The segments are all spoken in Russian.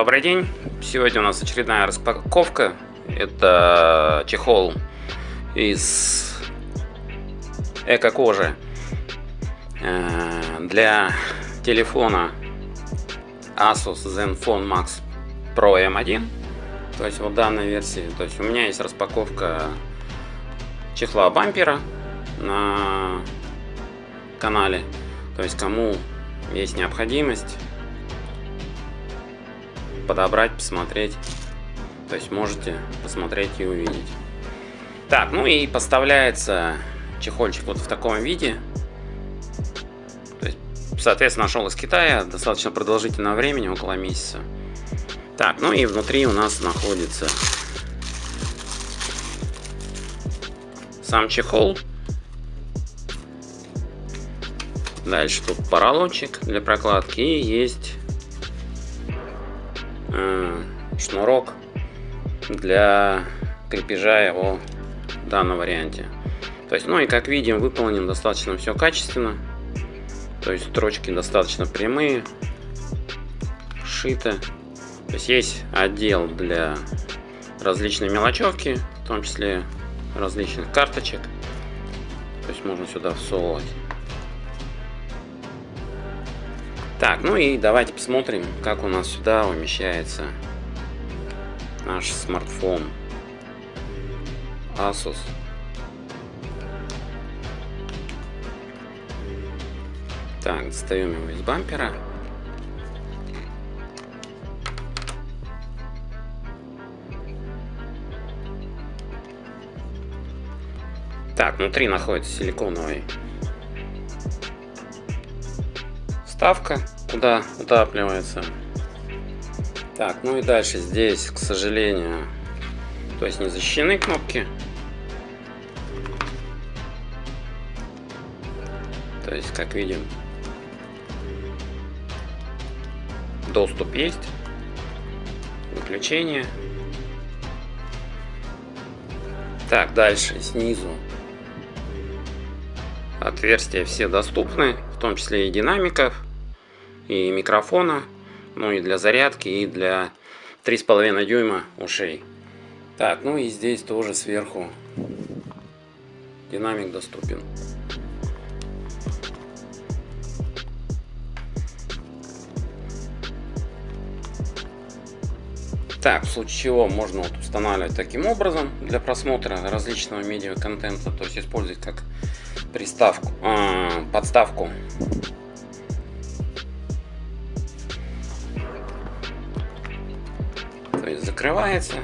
добрый день! Сегодня у нас очередная распаковка. Это чехол из эко-кожи э, для телефона Asus Zenfone Max Pro M1. То есть вот данной версии. То есть у меня есть распаковка чехла бампера на канале. То есть кому есть необходимость подобрать, посмотреть. То есть можете посмотреть и увидеть. Так, ну и поставляется чехольчик вот в таком виде. То есть, соответственно, нашел из Китая достаточно продолжительного времени, около месяца. Так, ну и внутри у нас находится сам чехол. Дальше тут поролончик для прокладки и есть шнурок для крепежа его в данном варианте. То есть, ну и как видим, выполнен достаточно все качественно. То есть строчки достаточно прямые, шито. То есть есть отдел для различной мелочевки, в том числе различных карточек. То есть можно сюда всовывать. Так, ну и давайте посмотрим, как у нас сюда умещается наш смартфон Asus. Так, достаем его из бампера. Так, внутри находится силиконовый вставка, куда утапливается. Так, ну и дальше здесь, к сожалению, то есть не защищены кнопки. То есть, как видим, доступ есть, выключение. Так, дальше снизу отверстия все доступны, в том числе и динамиков и микрофона, ну и для зарядки, и для 3,5 дюйма ушей. Так, ну и здесь тоже сверху динамик доступен. Так, в случае чего можно вот устанавливать таким образом для просмотра различного медиа контента, то есть использовать как приставку, э, подставку закрывается.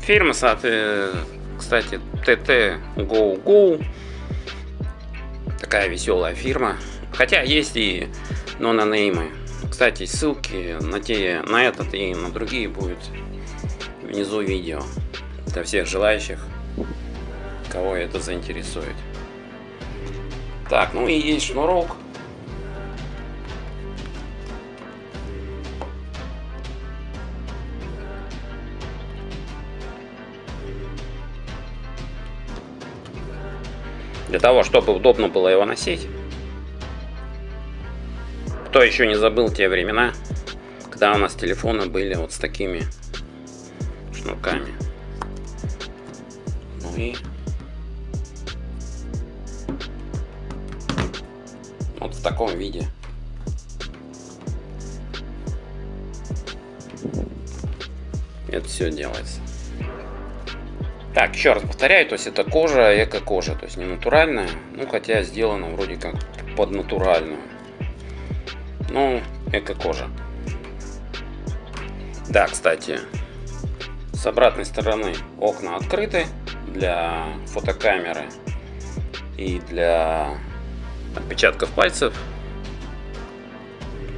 Фирма, кстати, TT Go Go. Такая веселая фирма. Хотя есть и нононеймы. Кстати, ссылки на, те, на этот и на другие будут внизу видео. Для всех желающих, кого это заинтересует. Так, ну и есть шнурок Для того, чтобы удобно было его носить. Кто еще не забыл те времена, когда у нас телефоны были вот с такими шнурками. Ну и вот в таком виде. Это все делается. Так, еще раз повторяю, то есть это кожа, эко-кожа, то есть не натуральная, ну хотя сделана вроде как под натуральную. Ну, эко-кожа. Да, кстати, с обратной стороны окна открыты для фотокамеры и для отпечатков пальцев.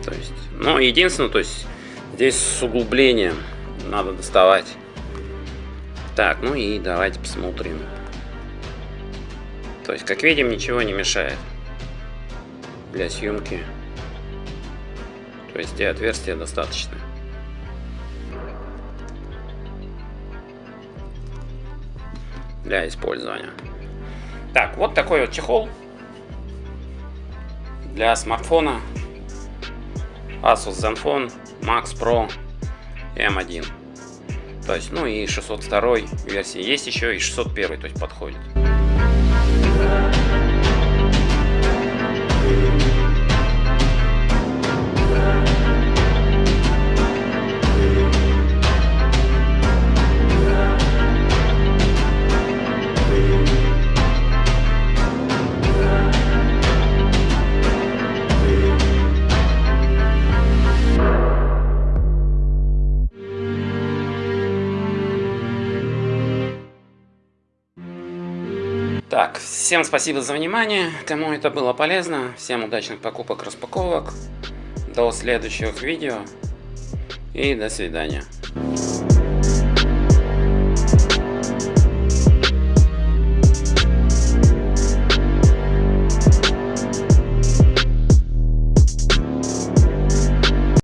То есть, но единственное, то есть здесь с углублением надо доставать так, ну и давайте посмотрим. То есть, как видим, ничего не мешает для съемки. То есть, где отверстия достаточно. Для использования. Так, вот такой вот чехол для смартфона Asus Zenfone Max Pro M1. То есть, ну и 602 версии есть еще, и 601, то есть подходит. Так, всем спасибо за внимание, кому это было полезно, всем удачных покупок, распаковок, до следующих видео. И до свидания.